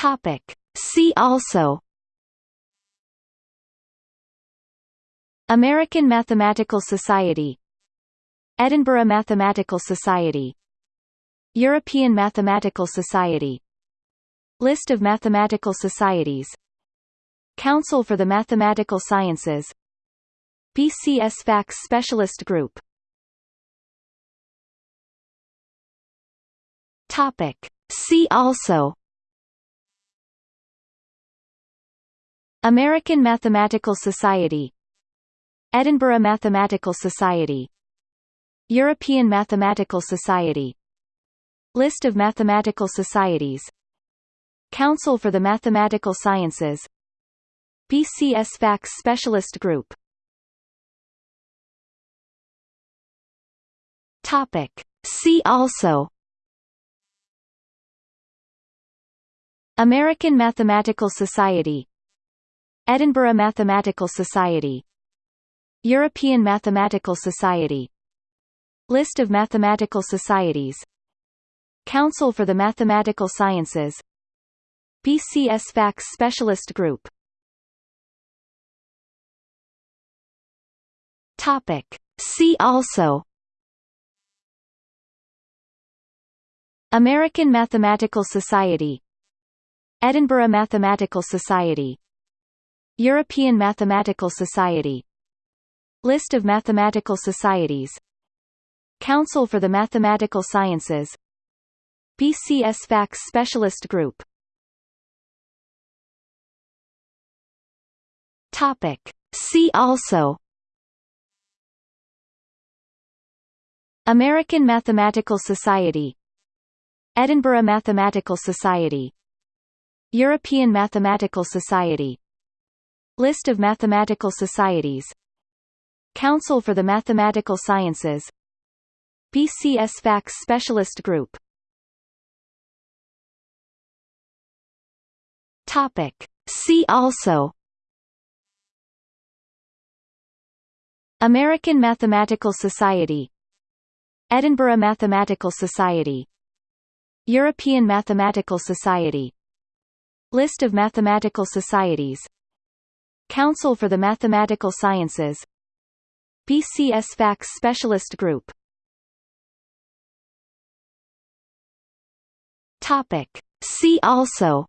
Topic. See also American Mathematical Society Edinburgh Mathematical Society European Mathematical Society List of mathematical societies Council for the Mathematical Sciences BCS FACS Specialist Group Topic. See also American Mathematical Society Edinburgh Mathematical Society European Mathematical Society List of mathematical societies Council for the Mathematical Sciences BCS FACS Specialist Group Topic. See also American Mathematical Society Edinburgh Mathematical Society. European Mathematical Society. List of mathematical societies. Council for the Mathematical Sciences. BCS FACS Specialist Group. Topic. See also. American Mathematical Society. Edinburgh Mathematical Society European Mathematical Society. List of mathematical societies. Council for the Mathematical Sciences. BCS Specialist Group. Topic. See also. American Mathematical Society. Edinburgh Mathematical Society. European Mathematical Society List of mathematical societies. Council for the Mathematical Sciences. BCS FACS Specialist Group. Topic. See also. American Mathematical Society. Edinburgh Mathematical Society. European Mathematical Society. List of mathematical societies Council for the Mathematical Sciences. BCS FACS Specialist Group. Topic. See also.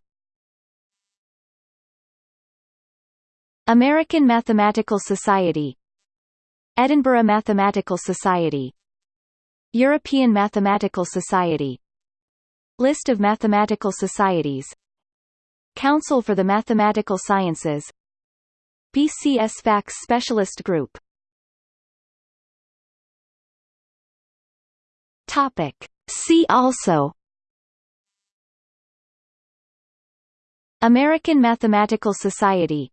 American Mathematical Society. Edinburgh Mathematical Society. European Mathematical Society. List of mathematical societies. Council for the Mathematical Sciences FACS Specialist Group. Topic. See also. American Mathematical Society.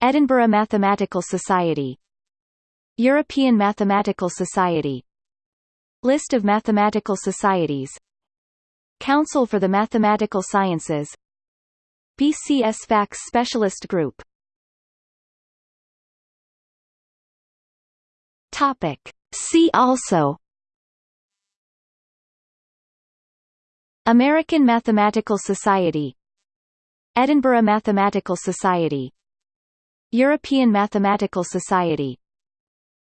Edinburgh Mathematical Society. European Mathematical Society. List of mathematical societies. Council for the Mathematical Sciences. FACS Specialist Group Topic. See also. American Mathematical Society. Edinburgh Mathematical Society. European Mathematical Society.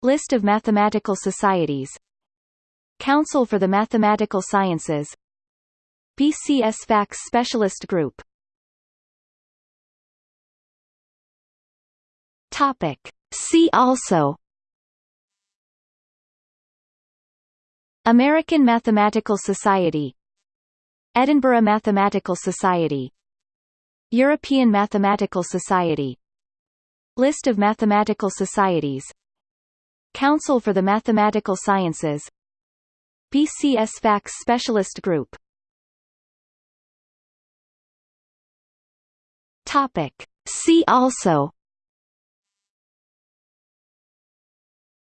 List of mathematical societies. Council for the Mathematical Sciences. BCS FACS Specialist Group. Topic. See also American Mathematical Society. Edinburgh Mathematical Society. European Mathematical Society. List of mathematical societies. Council for the Mathematical Sciences. BCS FACS Specialist Group. Topic. See also.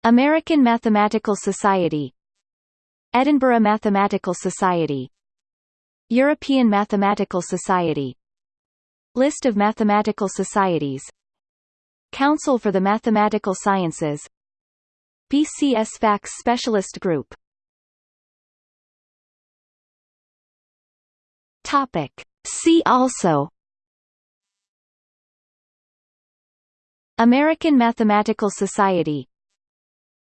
American Mathematical Society Edinburgh Mathematical Society. European Mathematical Society. List of mathematical societies. Council for the Mathematical Sciences. BCS FACS Specialist Group. Topic. See also. American Mathematical Society.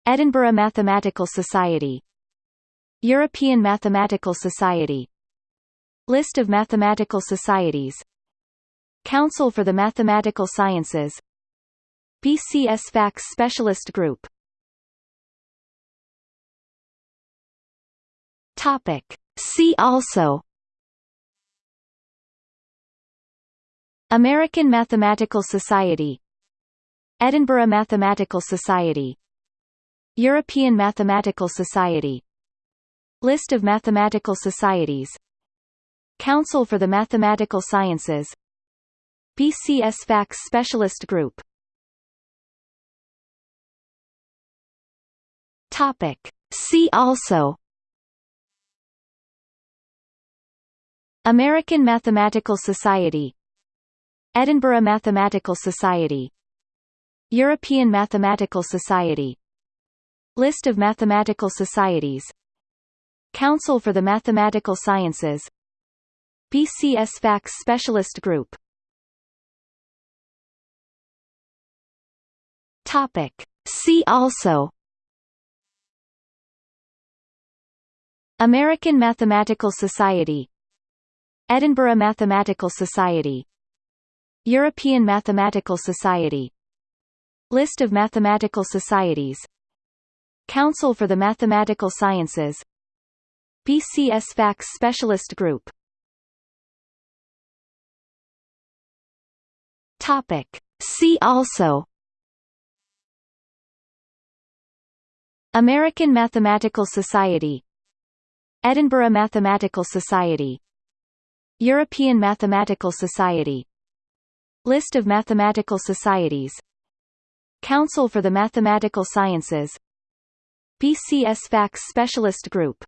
Edinburgh Mathematical Society European Mathematical Society. List of mathematical societies. Council for the Mathematical Sciences. BCS FACS Specialist Group. Topic. See also. American Mathematical Society. Edinburgh Mathematical Society. European Mathematical Society List of mathematical societies. Council for the Mathematical Sciences. BCS FACS Specialist Group. Topic. See also. American Mathematical Society. Edinburgh Mathematical Society. European Mathematical Society. List of mathematical societies Council for the Mathematical Sciences. BCS FACS Specialist Group. Topic. See also. American Mathematical Society. Edinburgh Mathematical Society. European Mathematical Society. List of mathematical societies. Council for the Mathematical Sciences BCS FACS Specialist Group. Topic. See also. American Mathematical Society. Edinburgh Mathematical Society. European Mathematical Society. List of mathematical societies. Council for the Mathematical Sciences. BCS FACS Specialist Group